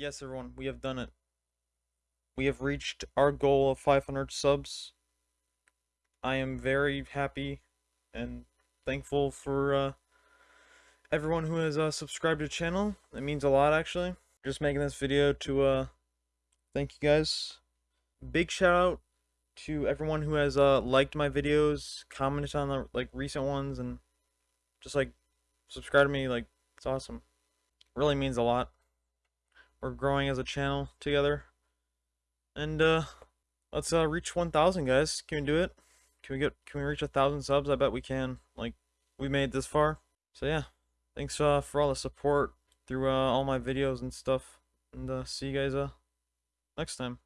Yes, everyone, we have done it. We have reached our goal of 500 subs. I am very happy and thankful for uh, everyone who has uh, subscribed to the channel. It means a lot, actually. Just making this video to uh, thank you guys. Big shout out to everyone who has uh, liked my videos, commented on the like recent ones, and just like subscribe to me. Like it's awesome. Really means a lot. We're growing as a channel together. And uh let's uh reach 1000 guys. Can we do it? Can we get can we reach a 1000 subs? I bet we can. Like we made this far. So yeah. Thanks uh for all the support through uh all my videos and stuff. And uh see you guys uh next time.